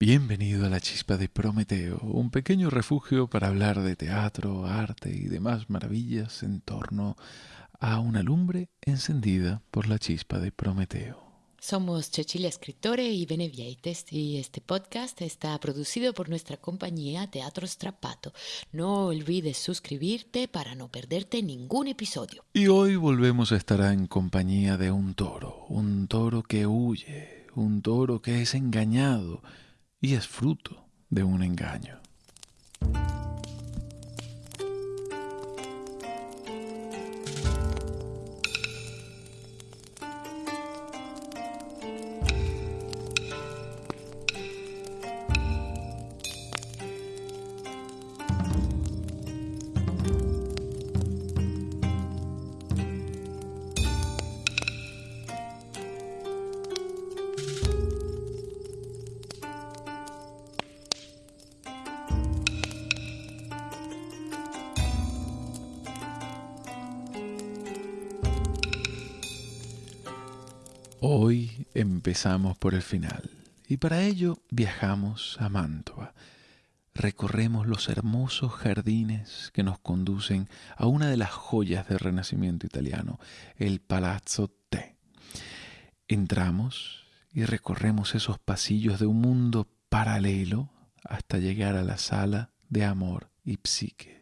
Bienvenido a la Chispa de Prometeo, un pequeño refugio para hablar de teatro, arte y demás maravillas en torno a una lumbre encendida por la Chispa de Prometeo. Somos Cecilia Escritore y Benevieites y este podcast está producido por nuestra compañía Teatro Strapato. No olvides suscribirte para no perderte ningún episodio. Y hoy volvemos a estar en compañía de un toro, un toro que huye, un toro que es engañado y es fruto de un engaño. Hoy empezamos por el final y para ello viajamos a Mantua. Recorremos los hermosos jardines que nos conducen a una de las joyas del Renacimiento italiano, el Palazzo Te. Entramos y recorremos esos pasillos de un mundo paralelo hasta llegar a la sala de amor y psique.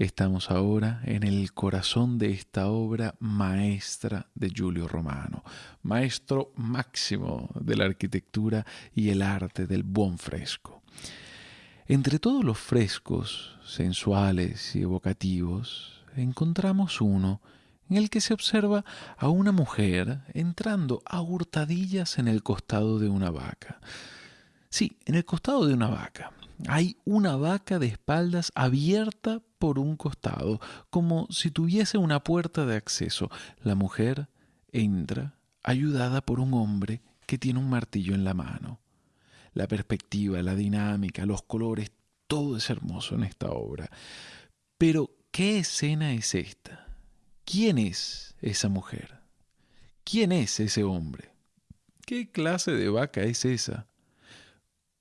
Estamos ahora en el corazón de esta obra maestra de Giulio Romano, maestro máximo de la arquitectura y el arte del buen fresco. Entre todos los frescos sensuales y evocativos, encontramos uno en el que se observa a una mujer entrando a hurtadillas en el costado de una vaca. Sí, en el costado de una vaca. Hay una vaca de espaldas abierta por un costado, como si tuviese una puerta de acceso. La mujer entra ayudada por un hombre que tiene un martillo en la mano. La perspectiva, la dinámica, los colores, todo es hermoso en esta obra. Pero, ¿qué escena es esta? ¿Quién es esa mujer? ¿Quién es ese hombre? ¿Qué clase de vaca es esa?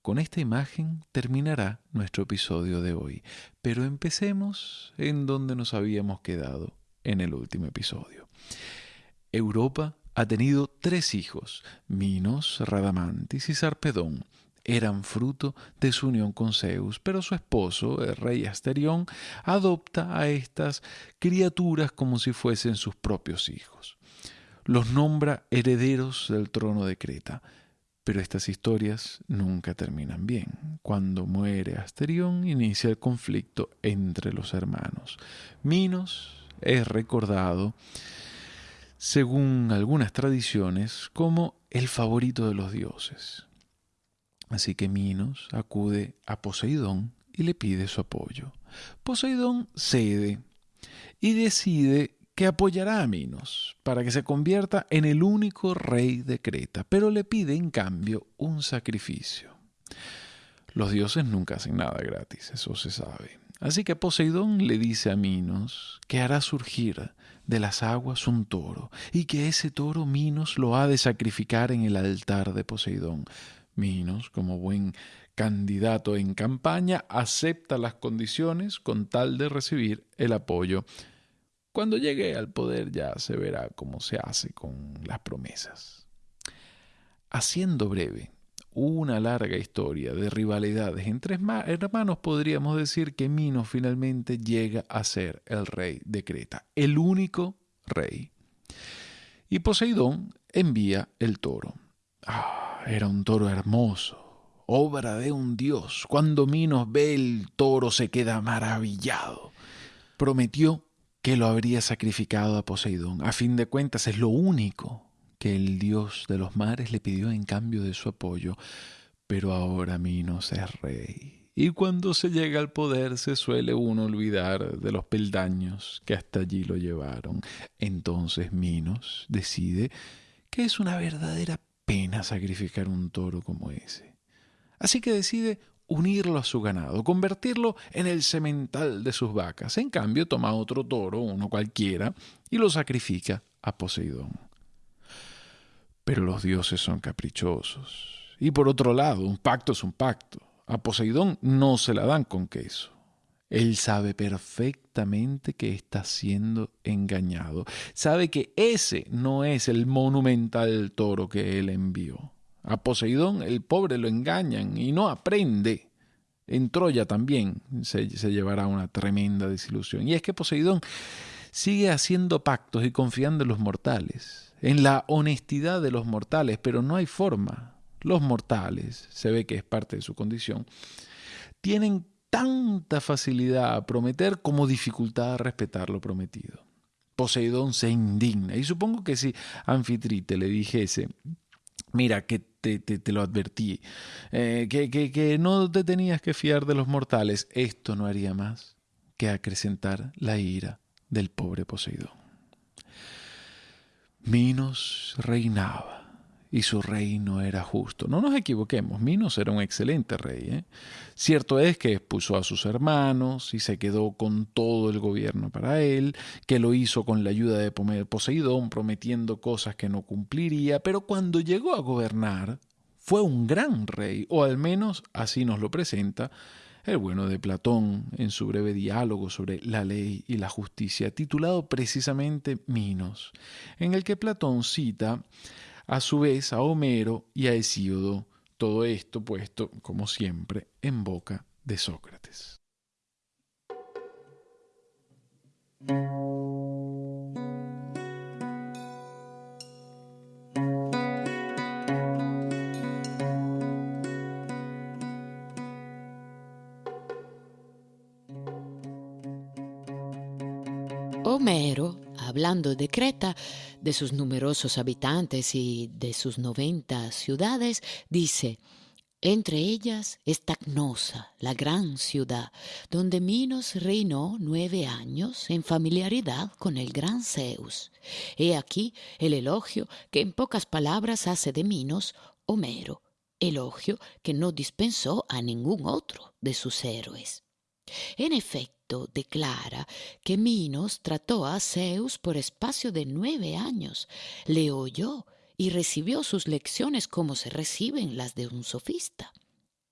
Con esta imagen terminará nuestro episodio de hoy, pero empecemos en donde nos habíamos quedado en el último episodio. Europa ha tenido tres hijos, Minos, Radamantis y Sarpedón. Eran fruto de su unión con Zeus, pero su esposo, el rey Asterión, adopta a estas criaturas como si fuesen sus propios hijos. Los nombra herederos del trono de Creta. Pero estas historias nunca terminan bien. Cuando muere Asterión inicia el conflicto entre los hermanos. Minos es recordado, según algunas tradiciones, como el favorito de los dioses. Así que Minos acude a Poseidón y le pide su apoyo. Poseidón cede y decide que apoyará a Minos para que se convierta en el único rey de Creta, pero le pide en cambio un sacrificio. Los dioses nunca hacen nada gratis, eso se sabe. Así que Poseidón le dice a Minos que hará surgir de las aguas un toro y que ese toro Minos lo ha de sacrificar en el altar de Poseidón. Minos, como buen candidato en campaña, acepta las condiciones con tal de recibir el apoyo cuando llegue al poder ya se verá cómo se hace con las promesas. Haciendo breve una larga historia de rivalidades entre hermanos, podríamos decir que Minos finalmente llega a ser el rey de Creta, el único rey. Y Poseidón envía el toro. Ah, era un toro hermoso, obra de un dios. Cuando Minos ve el toro se queda maravillado. Prometió que lo habría sacrificado a Poseidón. A fin de cuentas es lo único que el dios de los mares le pidió en cambio de su apoyo. Pero ahora Minos es rey. Y cuando se llega al poder se suele uno olvidar de los peldaños que hasta allí lo llevaron. Entonces Minos decide que es una verdadera pena sacrificar un toro como ese. Así que decide unirlo a su ganado, convertirlo en el semental de sus vacas. En cambio, toma otro toro, uno cualquiera, y lo sacrifica a Poseidón. Pero los dioses son caprichosos, Y por otro lado, un pacto es un pacto. A Poseidón no se la dan con queso. Él sabe perfectamente que está siendo engañado. Sabe que ese no es el monumental toro que él envió. A Poseidón el pobre lo engañan y no aprende. En Troya también se, llevará una tremenda desilusión. Y es que Poseidón sigue haciendo pactos y confiando en los mortales, en la honestidad de los mortales, pero no hay forma. Los mortales, se ve que es parte de su condición, tienen tanta facilidad a prometer como dificultad a respetar lo prometido. Poseidón se indigna y supongo que si Anfitrite le dijese, mira, que te, te, lo advertí, eh, que, que, que no te tenías que fiar de los mortales, esto no haría más que acrecentar la ira del pobre Poseidón. Minos reinaba y su reino era justo. No nos equivoquemos, Minos era un excelente rey. ¿eh? Cierto es que expuso a sus hermanos y se quedó con todo el gobierno para él, que lo hizo con la ayuda de Poseidón, prometiendo cosas que no cumpliría, pero cuando llegó a gobernar, fue un gran rey, o al menos así nos lo presenta el bueno de Platón en su breve diálogo sobre la ley y la justicia, titulado precisamente Minos, en el que Platón cita a su vez a Homero y a Hesíodo, todo esto puesto, como siempre, en boca de Sócrates. Homero, hablando de Creta, de sus numerosos habitantes y de sus 90 ciudades, dice, entre ellas está Cnosa, la gran ciudad, donde Minos reinó nueve años en familiaridad con el gran Zeus. He aquí el elogio que en pocas palabras hace de Minos Homero, elogio que no dispensó a ningún otro de sus héroes. En efecto, declara que Minos trató a Zeus por espacio de nueve años, le oyó y recibió sus lecciones como se reciben las de un sofista.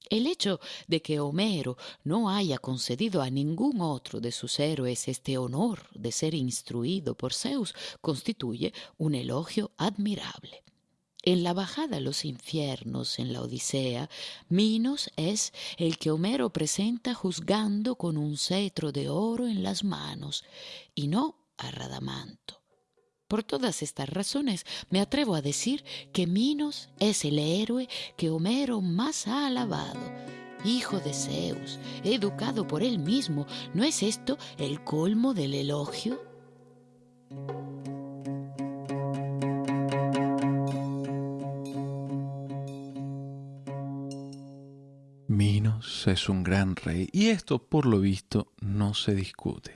El hecho de que Homero no haya concedido a ningún otro de sus héroes este honor de ser instruido por Zeus constituye un elogio admirable. En la bajada a los infiernos en la Odisea, Minos es el que Homero presenta juzgando con un cetro de oro en las manos, y no a Radamanto. Por todas estas razones me atrevo a decir que Minos es el héroe que Homero más ha alabado. Hijo de Zeus, educado por él mismo, ¿no es esto el colmo del elogio? Es un gran rey y esto por lo visto no se discute.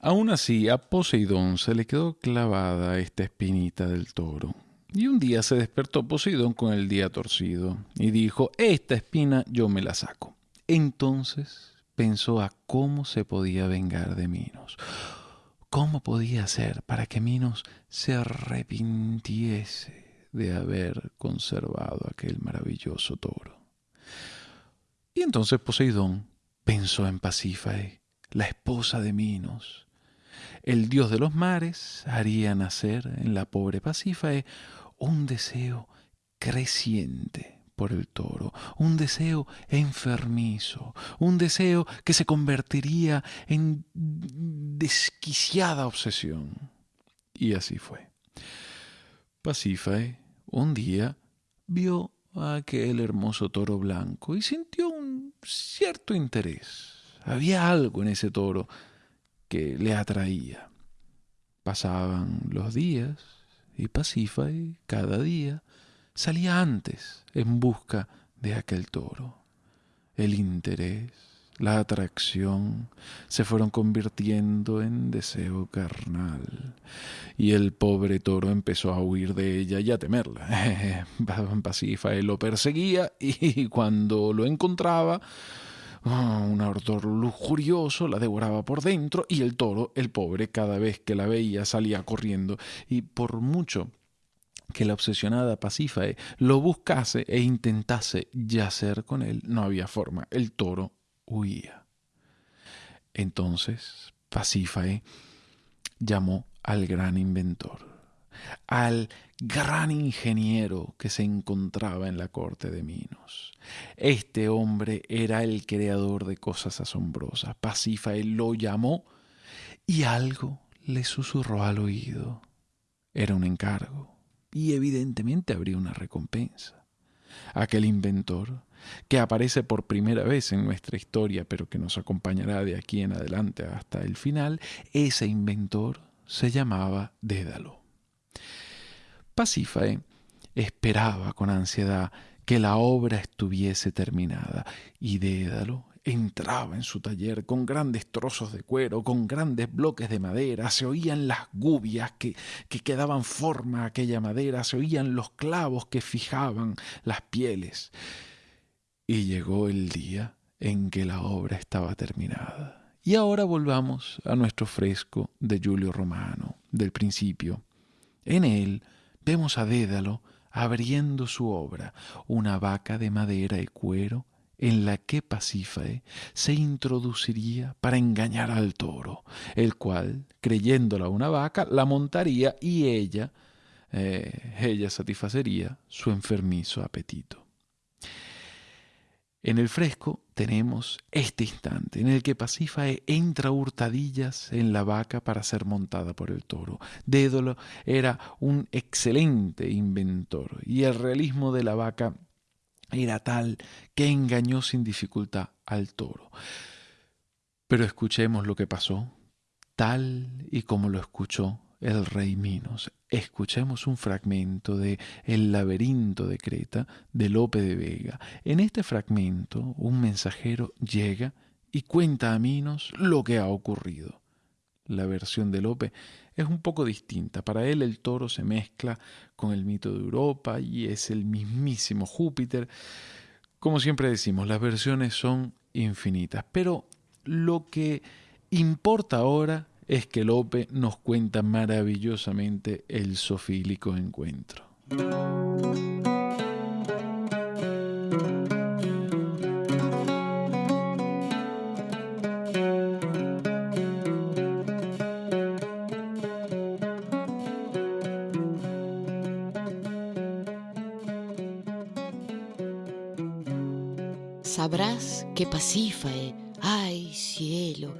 Aún así, a Poseidón se le quedó clavada esta espinita del toro. Y un día se despertó Poseidón con el día torcido y dijo, esta espina yo me la saco. Entonces pensó a cómo se podía vengar de Minos. ¿Cómo podía hacer para que Minos se arrepintiese de haber conservado aquel maravilloso toro? Y entonces Poseidón pensó en Pasífae, la esposa de Minos. El dios de los mares haría nacer en la pobre Pasífae un deseo creciente por el toro, un deseo enfermizo, un deseo que se convertiría en desquiciada obsesión. Y así fue. Pasífae un día vio aquel hermoso toro blanco y sintió un cierto interés. Había algo en ese toro que le atraía. Pasaban los días y Pasífae cada día salía antes en busca de aquel toro. El interés la atracción se fueron convirtiendo en deseo carnal, y el pobre toro empezó a huir de ella y a temerla. Pasífae lo perseguía y cuando lo encontraba, oh, un ardor lujurioso la devoraba por dentro y el toro, el pobre, cada vez que la veía salía corriendo y por mucho que la obsesionada Pasífae lo buscase e intentase yacer con él, no había forma. El toro huía. Entonces Pasífae llamó al gran inventor, al gran ingeniero que se encontraba en la corte de Minos. Este hombre era el creador de cosas asombrosas. Pasífae lo llamó y algo le susurró al oído. Era un encargo y evidentemente habría una recompensa. Aquel inventor, que aparece por primera vez en nuestra historia, pero que nos acompañará de aquí en adelante hasta el final, ese inventor se llamaba Dédalo. Pasífae esperaba con ansiedad que la obra estuviese terminada y Dédalo entraba en su taller con grandes trozos de cuero, con grandes bloques de madera, se oían las gubias que, que daban forma a aquella madera, se oían los clavos que fijaban las pieles. Y llegó el día en que la obra estaba terminada. Y ahora volvamos a nuestro fresco de Julio Romano, del principio. En él vemos a Dédalo abriendo su obra, una vaca de madera y cuero en la que Pasífae se introduciría para engañar al toro, el cual, creyéndola una vaca, la montaría y ella, eh, ella satisfacería su enfermizo apetito. En el fresco tenemos este instante en el que Pasífae entra hurtadillas en la vaca para ser montada por el toro. Dédalo era un excelente inventor y el realismo de la vaca era tal que engañó sin dificultad al toro. Pero escuchemos lo que pasó, tal y como lo escuchó el rey Minos. Escuchemos un fragmento de El laberinto de Creta de Lope de Vega. En este fragmento un mensajero llega y cuenta a Minos lo que ha ocurrido. La versión de Lope es un poco distinta. Para él el toro se mezcla con el mito de Europa y es el mismísimo Júpiter. Como siempre decimos, las versiones son infinitas, pero lo que importa ahora es que Lope nos cuenta maravillosamente el sofílico encuentro. Sabrás que Pasífae, ay cielo,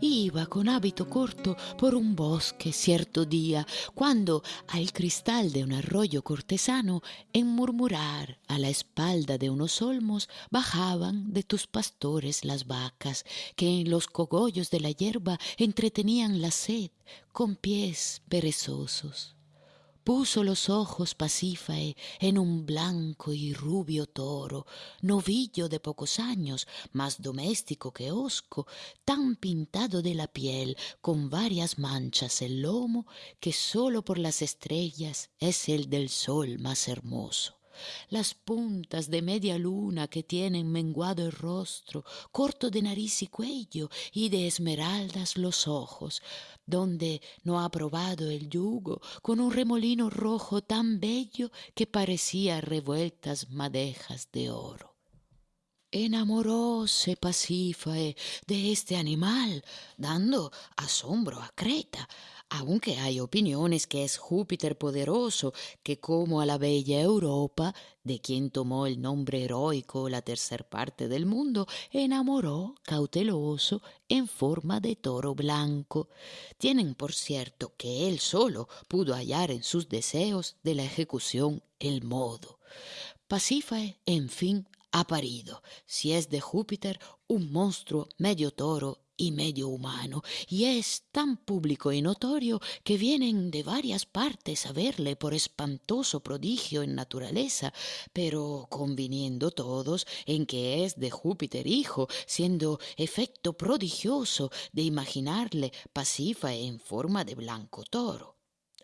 iba con hábito corto por un bosque cierto día, cuando al cristal de un arroyo cortesano, en murmurar a la espalda de unos olmos, bajaban de tus pastores las vacas, que en los cogollos de la hierba entretenían la sed con pies perezosos puso los ojos Pasífae en un blanco y rubio toro, novillo de pocos años, más doméstico que hosco, tan pintado de la piel, con varias manchas el lomo, que sólo por las estrellas es el del sol más hermoso las puntas de media luna que tienen menguado el rostro, corto de nariz y cuello, y de esmeraldas los ojos, donde no ha probado el yugo, con un remolino rojo tan bello que parecía revueltas madejas de oro. Enamoróse Pasífae de este animal, dando asombro a Creta, aunque hay opiniones que es Júpiter poderoso, que como a la bella Europa, de quien tomó el nombre heroico la tercer parte del mundo, enamoró cauteloso en forma de toro blanco. Tienen por cierto que él solo pudo hallar en sus deseos de la ejecución el modo. Pasífae, en fin, ha parido, si es de Júpiter, un monstruo medio toro y medio humano, y es tan público y notorio que vienen de varias partes a verle por espantoso prodigio en naturaleza, pero conviniendo todos en que es de Júpiter hijo, siendo efecto prodigioso de imaginarle pasifa en forma de blanco toro.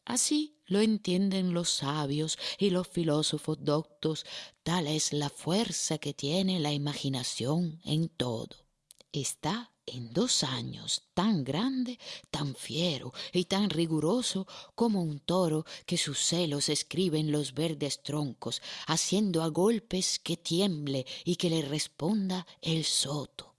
Así lo entienden los sabios y los filósofos doctos, tal es la fuerza que tiene la imaginación en todo. Está en dos años tan grande, tan fiero y tan riguroso como un toro que sus celos escribe en los verdes troncos, haciendo a golpes que tiemble y que le responda el soto.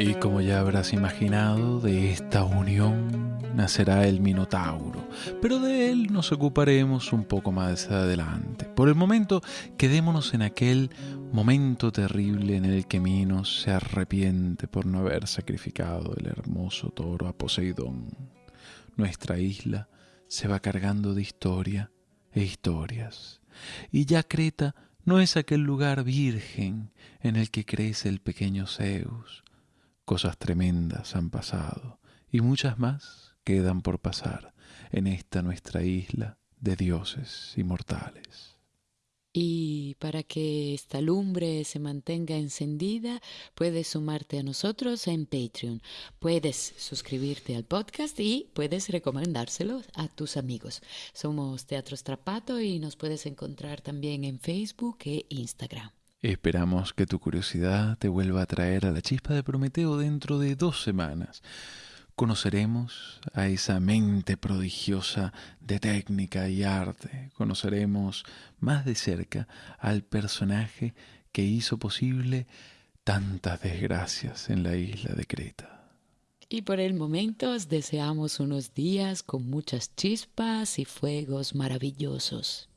Y como ya habrás imaginado, de esta unión nacerá el Minotauro, pero de él nos ocuparemos un poco más adelante. Por el momento, quedémonos en aquel momento terrible en el que Minos se arrepiente por no haber sacrificado el hermoso toro a Poseidón. Nuestra isla se va cargando de historia e historias, y ya Creta no es aquel lugar virgen en el que crece el pequeño Zeus. Cosas tremendas han pasado, y muchas más quedan por pasar en esta nuestra isla de dioses inmortales. Y para que esta lumbre se mantenga encendida, puedes sumarte a nosotros en Patreon. Puedes suscribirte al podcast y puedes recomendárselo a tus amigos. Somos Teatro Strapato y nos puedes encontrar también en Facebook e Instagram. Esperamos que tu curiosidad te vuelva a traer a la chispa de Prometeo dentro de dos semanas conoceremos a esa mente prodigiosa de técnica y arte, conoceremos más de cerca al personaje que hizo posible tantas desgracias en la isla de Creta. Y por el momento os deseamos unos días con muchas chispas y fuegos maravillosos.